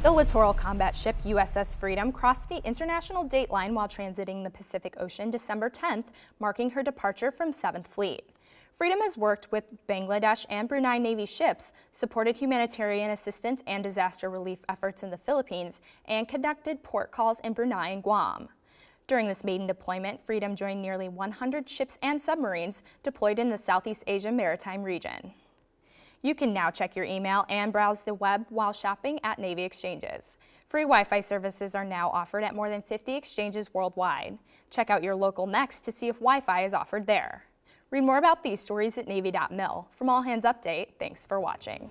The littoral combat ship USS Freedom crossed the international date line while transiting the Pacific Ocean December 10th, marking her departure from 7th Fleet. Freedom has worked with Bangladesh and Brunei Navy ships, supported humanitarian assistance and disaster relief efforts in the Philippines, and conducted port calls in Brunei and Guam. During this maiden deployment, Freedom joined nearly 100 ships and submarines deployed in the Southeast Asia maritime region. You can now check your email and browse the web while shopping at Navy exchanges. Free Wi-Fi services are now offered at more than 50 exchanges worldwide. Check out your local NEX to see if Wi-Fi is offered there. Read more about these stories at Navy.mil. From All Hands Update, thanks for watching.